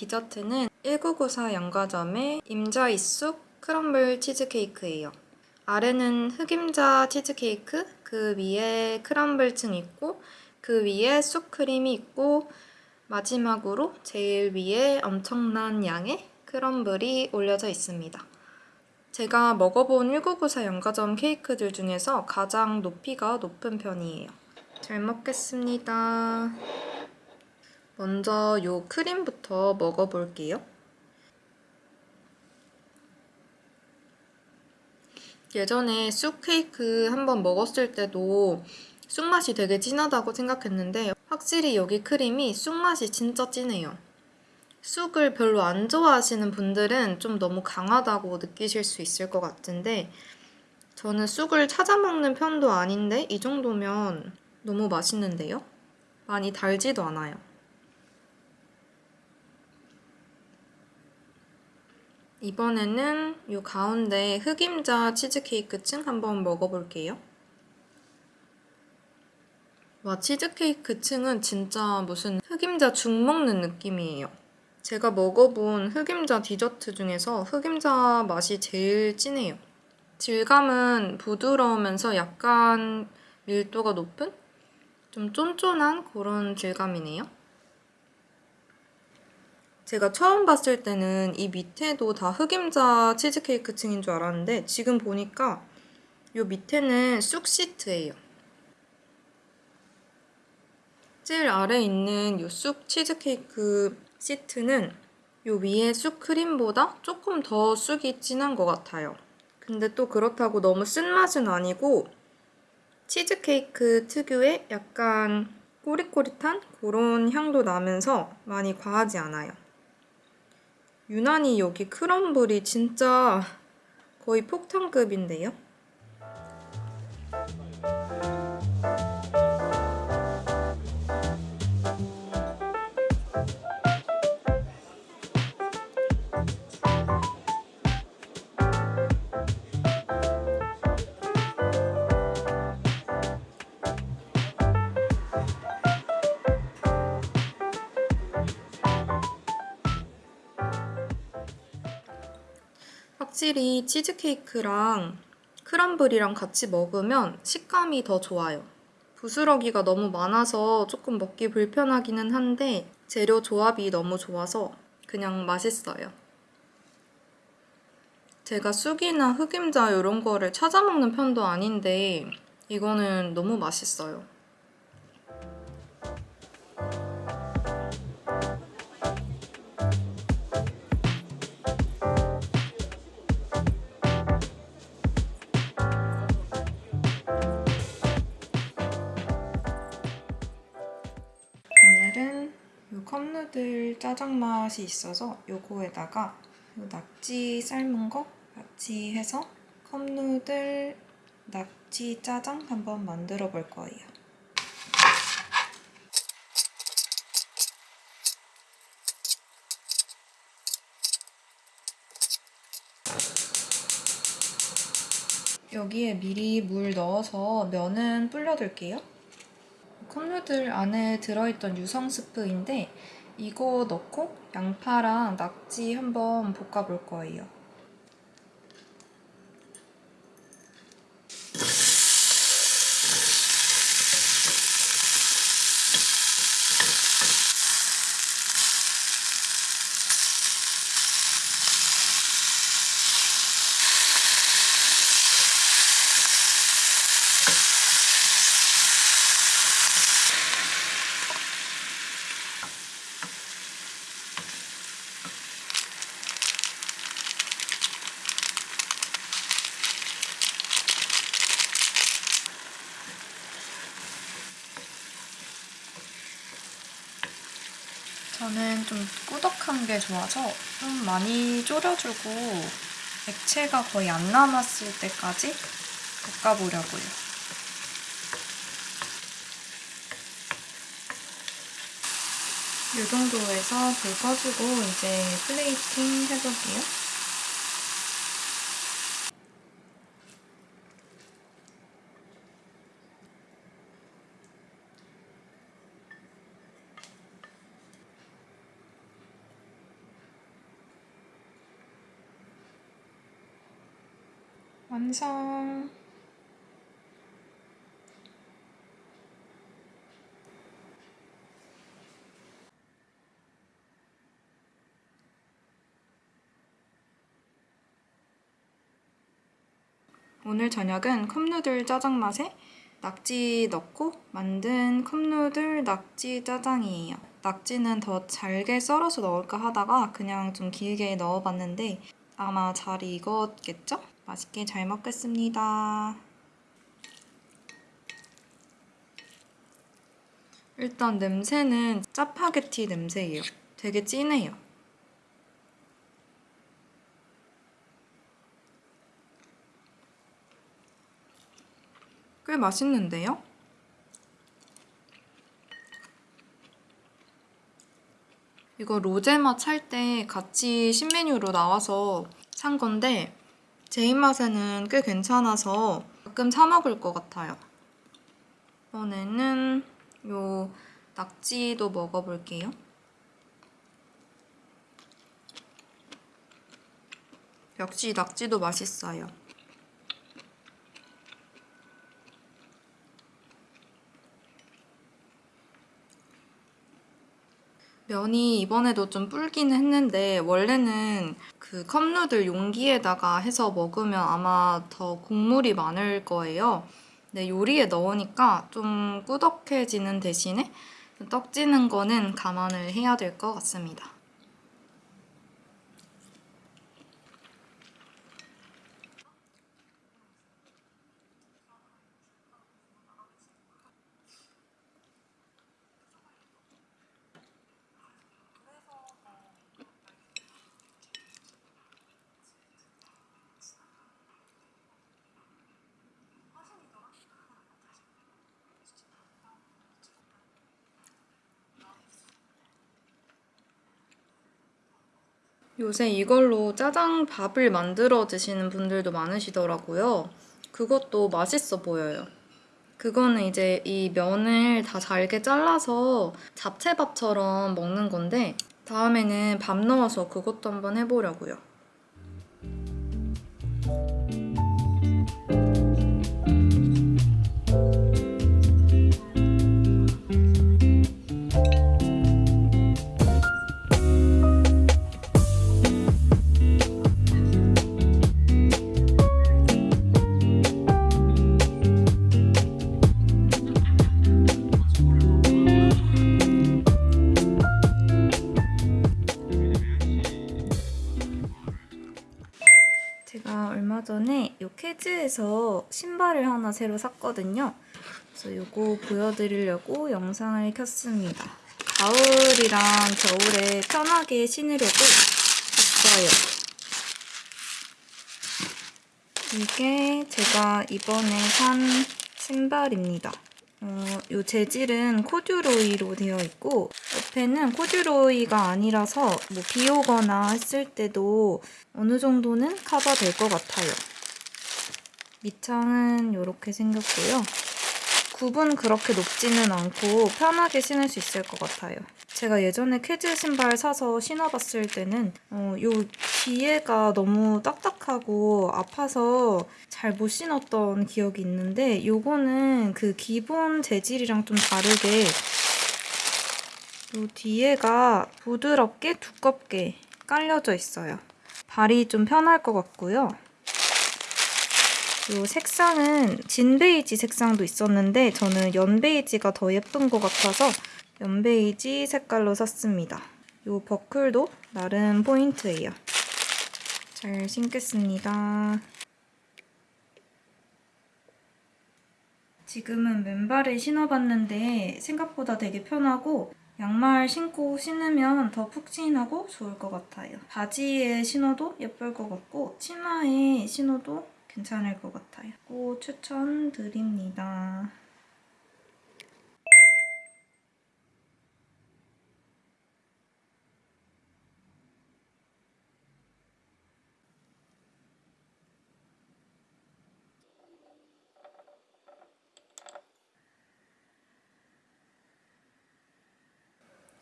디저트는 1994 양과점의 임자이쑥 크럼블 치즈케이크예요. 아래는 흑임자 치즈케이크, 그 위에 크럼블 층 있고 그 위에 쑥크림이 있고 마지막으로 제일 위에 엄청난 양의 크럼블이 올려져 있습니다. 제가 먹어본 1994 연가점 케이크들 중에서 가장 높이가 높은 편이에요. 잘 먹겠습니다. 먼저 요 크림부터 먹어볼게요. 예전에 쑥 케이크 한번 먹었을 때도 쑥 맛이 되게 진하다고 생각했는데 확실히 여기 크림이 쑥 맛이 진짜 진해요. 쑥을 별로 안 좋아하시는 분들은 좀 너무 강하다고 느끼실 수 있을 것 같은데 저는 쑥을 찾아 먹는 편도 아닌데 이 정도면 너무 맛있는데요? 많이 달지도 않아요. 이번에는 이 가운데 흑임자 치즈케이크 층 한번 먹어볼게요. 와 치즈케이크 층은 진짜 무슨 흑임자 죽 먹는 느낌이에요. 제가 먹어본 흑임자 디저트 중에서 흑임자 맛이 제일 진해요. 질감은 부드러우면서 약간 밀도가 높은? 좀 쫀쫀한 그런 질감이네요. 제가 처음 봤을 때는 이 밑에도 다 흑임자 치즈케이크 층인 줄 알았는데 지금 보니까 이 밑에는 쑥 시트예요. 제일 아래 있는 이쑥 치즈케이크 시트는 이 위에 쑥 크림보다 조금 더 쑥이 진한 것 같아요. 근데 또 그렇다고 너무 쓴맛은 아니고 치즈케이크 특유의 약간 꼬릿꼬릿한 그런 향도 나면서 많이 과하지 않아요. 유난히 여기 크럼블이 진짜 거의 폭탄급인데요? 확실히 치즈케이크랑 크럼블이랑 같이 먹으면 식감이 더 좋아요. 부스러기가 너무 많아서 조금 먹기 불편하기는 한데 재료 조합이 너무 좋아서 그냥 맛있어요. 제가 쑥이나 흑임자 이런 거를 찾아 먹는 편도 아닌데 이거는 너무 맛있어요. 컵누들 짜장 맛이 있어서 요거에다가 요 낙지 삶은 거 같이 해서 컵누들 낙지 짜장 한번 만들어 볼 거예요. 여기에 미리 물 넣어서 면은 불려둘게요. 컵누들 안에 들어있던 유성 스프인데 이거 넣고 양파랑 낙지 한번 볶아볼 거예요. 저는 좀 꾸덕한 게 좋아서 좀 많이 졸여주고 액체가 거의 안 남았을 때까지 볶아보려고요. 이 정도에서 불 꺼주고 이제 플레이팅 해볼게요. 완성. 오늘 저녁은 컵누들 짜장 맛에 낙지 넣고 만든 컵누들 낙지 짜장이에요. 낙지는 더 잘게 썰어서 넣을까 하다가 그냥 좀 길게 넣어봤는데 아마 잘 익었겠죠? 맛있게 잘 먹겠습니다. 일단 냄새는 짜파게티 냄새예요. 되게 진해요. 꽤 맛있는데요? 이거 로제맛 살때 같이 신메뉴로 나와서 산 건데 제 입맛에는 꽤 괜찮아서 가끔 사 먹을 것 같아요. 이번에는 요 낙지도 먹어볼게요. 역시 낙지도 맛있어요. 면이 이번에도 좀 불긴 했는데 원래는 그 컵누들 용기에다가 해서 먹으면 아마 더 국물이 많을 거예요. 근데 요리에 넣으니까 좀 꾸덕해지는 대신에 떡지는 거는 감안을 해야 될 것 같습니다. 요새 이걸로 짜장밥을 만들어 드시는 분들도 많으시더라고요. 그것도 맛있어 보여요. 그거는 이제 이 면을 다 잘게 잘라서 잡채밥처럼 먹는 건데 다음에는 밥 넣어서 그것도 한번 해보려고요. 캐즈에서 신발을 하나 새로 샀거든요. 그래서 요거 보여드리려고 영상을 켰습니다. 가을이랑 겨울에 편하게 신으려고 샀어요. 이게 제가 이번에 산 신발입니다. 어, 요 재질은 코듀로이로 되어 있고 옆에는 코듀로이가 아니라서 뭐 비 오거나 했을 때도 어느 정도는 커버될 것 같아요. 밑창은 이렇게 생겼고요. 굽은 그렇게 높지는 않고 편하게 신을 수 있을 것 같아요. 제가 예전에 캐즈 신발 사서 신어봤을 때는 어, 요 뒤에가 너무 딱딱하고 아파서 잘 못 신었던 기억이 있는데 요거는 그 기본 재질이랑 좀 다르게 요 뒤에가 부드럽게 두껍게 깔려져 있어요. 발이 좀 편할 것 같고요. 요 색상은 진 베이지 색상도 있었는데 저는 연 베이지가 더 예쁜 것 같아서 연 베이지 색깔로 샀습니다. 요 버클도 나름 포인트예요. 잘 신겠습니다. 지금은 맨발을 신어봤는데 생각보다 되게 편하고 양말 신고 신으면 더 푹신하고 좋을 것 같아요. 바지에 신어도 예쁠 것 같고 치마에 신어도 괜찮을 것 같아요. 꼭 추천드립니다.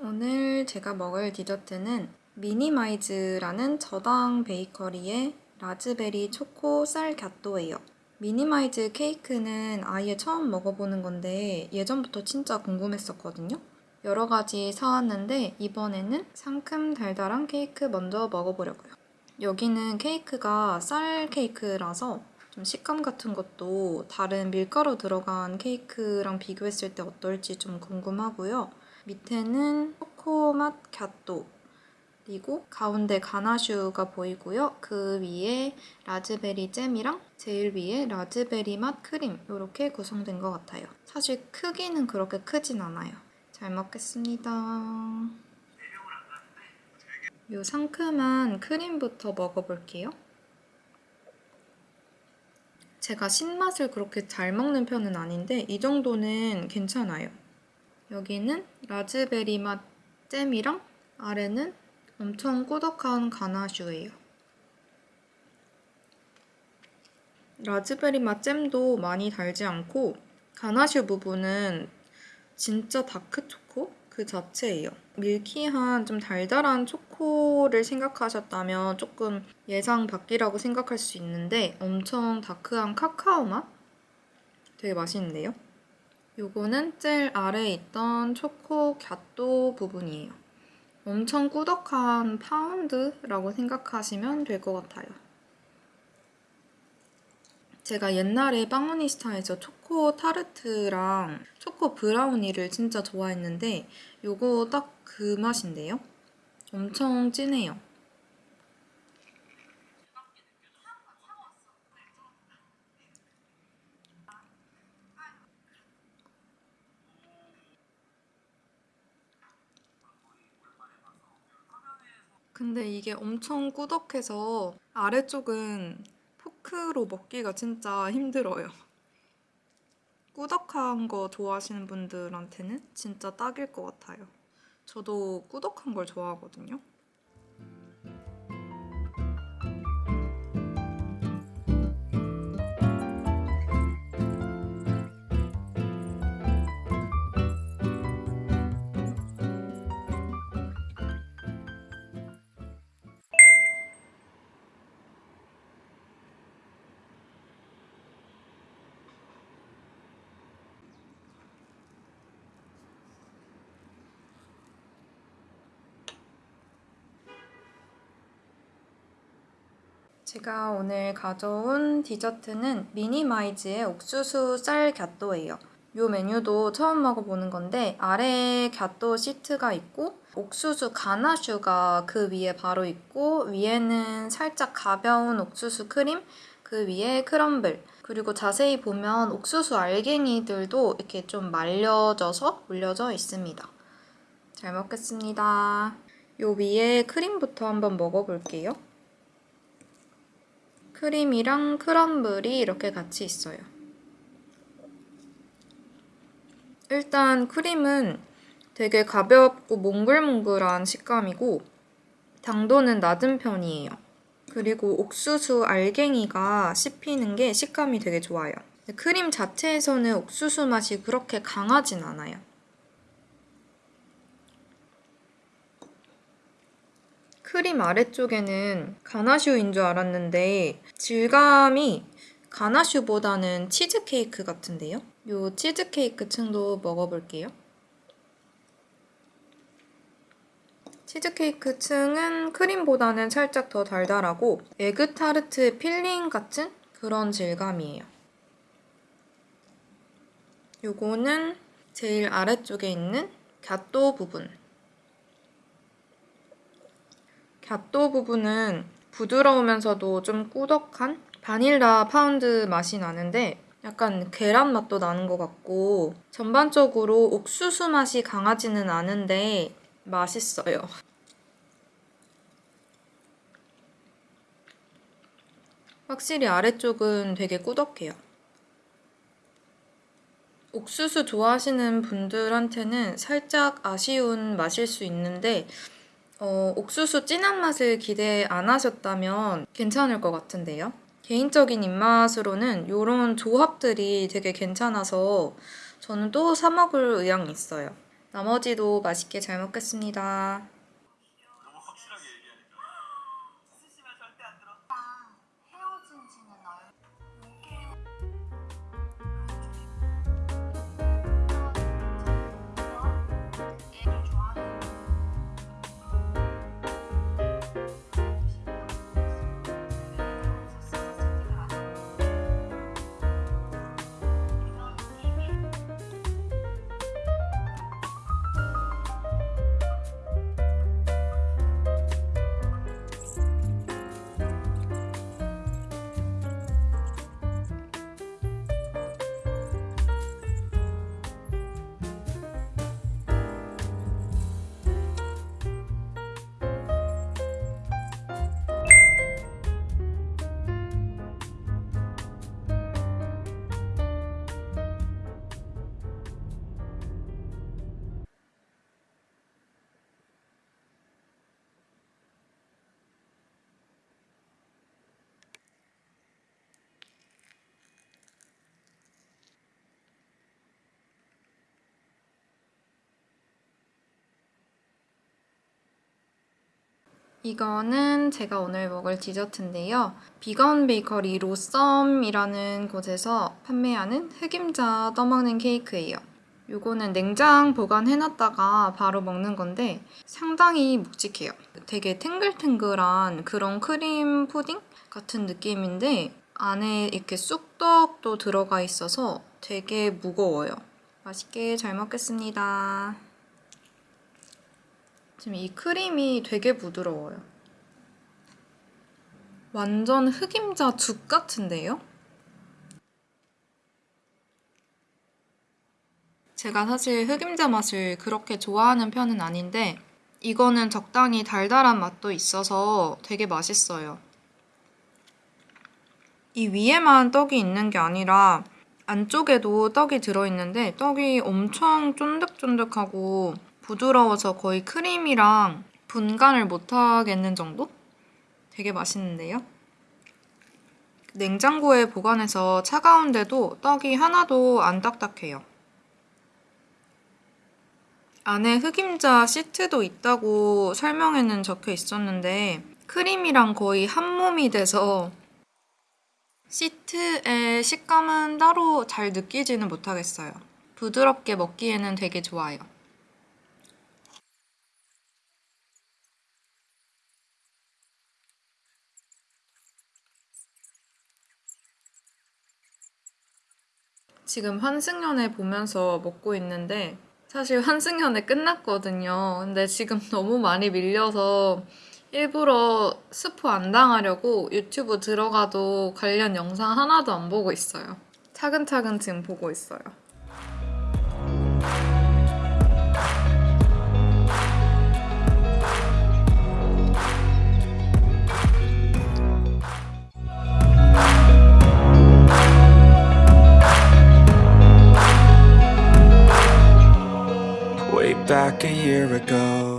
오늘 제가 먹을 디저트는 미니마이즈라는 저당 베이커리의 라즈베리 초코 쌀 gâteau예요. 미니마이즈 케이크는 아예 처음 먹어보는 건데 예전부터 진짜 궁금했었거든요. 여러 가지 사왔는데 이번에는 상큼 달달한 케이크 먼저 먹어보려고요. 여기는 케이크가 쌀 케이크라서 좀 식감 같은 것도 다른 밀가루 들어간 케이크랑 비교했을 때 어떨지 좀 궁금하고요. 밑에는 초코맛 갸또 그리고 가운데 가나슈가 보이고요. 그 위에 라즈베리 잼이랑 제일 위에 라즈베리 맛 크림 이렇게 구성된 것 같아요. 사실 크기는 그렇게 크진 않아요. 잘 먹겠습니다. 이 상큼한 크림부터 먹어볼게요. 제가 신맛을 그렇게 잘 먹는 편은 아닌데 이 정도는 괜찮아요. 여기는 라즈베리 맛 잼이랑 아래는 엄청 꾸덕한 가나슈예요. 라즈베리 맛 잼도 많이 달지 않고 가나슈 부분은 진짜 dark 초코 그 자체예요. milky한 좀 달달한 초코를 생각하셨다면 조금 예상 밖이라고 생각할 수 있는데 엄청 dark한 카카오 맛? 되게 맛있는데요? 요거는 제일 아래에 있던 초코 갸또 부분이에요. 엄청 꾸덕한 파운드라고 생각하시면 될 것 같아요. 제가 옛날에 빵오니스타에서 초코 타르트랑 초코 브라우니를 진짜 좋아했는데 요거 딱 그 맛인데요? 엄청 진해요. 근데 이게 엄청 꾸덕해서 아래쪽은 포크로 먹기가 진짜 힘들어요. 꾸덕한 거 좋아하시는 분들한테는 진짜 딱일 것 같아요. 저도 꾸덕한 걸 좋아하거든요. 제가 오늘 가져온 디저트는 미니마이즈의 옥수수 쌀 gâteau예요. 이 메뉴도 처음 먹어보는 건데 아래에 gâteau 시트가 있고 옥수수 ganache가 그 위에 바로 있고 위에는 살짝 가벼운 옥수수 크림 그 위에 crumble 그리고 자세히 보면 옥수수 알갱이들도 이렇게 좀 말려져서 올려져 있습니다. 잘 먹겠습니다. 요 위에 크림부터 한번 먹어볼게요. 크림이랑 크럼블이 이렇게 같이 있어요. 일단 크림은 되게 가볍고 몽글몽글한 식감이고 당도는 낮은 편이에요. 그리고 옥수수 알갱이가 씹히는 게 식감이 되게 좋아요. 크림 자체에서는 옥수수 맛이 그렇게 강하진 않아요. 크림 아래쪽에는 ganache인 줄 알았는데 질감이 ganache보다는 치즈케이크 같은데요? 요 치즈케이크 층도 먹어볼게요. 치즈케이크 층은 크림보다는 살짝 더 달달하고 에그타르트 filling 같은 그런 질감이에요. 요거는 제일 아래쪽에 있는 gâteau 부분. gâteau 부분은 부드러우면서도 좀 꾸덕한 바닐라 파운드 맛이 나는데 약간 계란 맛도 나는 것 같고 전반적으로 옥수수 맛이 강하지는 않은데 맛있어요. 확실히 아래쪽은 되게 꾸덕해요. 옥수수 좋아하시는 분들한테는 살짝 아쉬운 맛일 수 있는데 어, 옥수수 진한 맛을 기대 안 하셨다면 괜찮을 것 같은데요. 개인적인 입맛으로는 이런 조합들이 되게 괜찮아서 저는 또 사 먹을 의향이 있어요. 나머지도 맛있게 잘 먹겠습니다. 이거는 제가 오늘 먹을 디저트인데요. 비건 베이커리 로썸이라는 곳에서 판매하는 흑임자 떠먹는 케이크예요. 요거는 냉장 보관해놨다가 바로 먹는 건데 상당히 묵직해요. 되게 탱글탱글한 그런 크림 푸딩 같은 느낌인데 안에 이렇게 쑥떡도 들어가 있어서 되게 무거워요. 맛있게 잘 먹겠습니다. 지금 이 크림이 되게 부드러워요. 완전 흑임자 죽 같은데요? 제가 사실 흑임자 맛을 그렇게 좋아하는 편은 아닌데 이거는 적당히 달달한 맛도 있어서 되게 맛있어요. 이 위에만 떡이 있는 게 아니라 안쪽에도 떡이 들어있는데 떡이 엄청 쫀득쫀득하고 부드러워서 거의 크림이랑 분간을 못하겠는 정도? 되게 맛있는데요? 냉장고에 보관해서 차가운데도 떡이 하나도 안 딱딱해요. 안에 흑임자 시트도 있다고 설명에는 적혀 있었는데 크림이랑 거의 한 몸이 돼서 시트의 식감은 따로 잘 느끼지는 못하겠어요. 부드럽게 먹기에는 되게 좋아요. 지금 환승연애 보면서 먹고 있는데 사실 환승연애 끝났거든요. 근데 지금 너무 많이 밀려서 일부러 스포 안 당하려고 유튜브 들어가도 관련 영상 하나도 안 보고 있어요. 차근차근 지금 보고 있어요. Back a year ago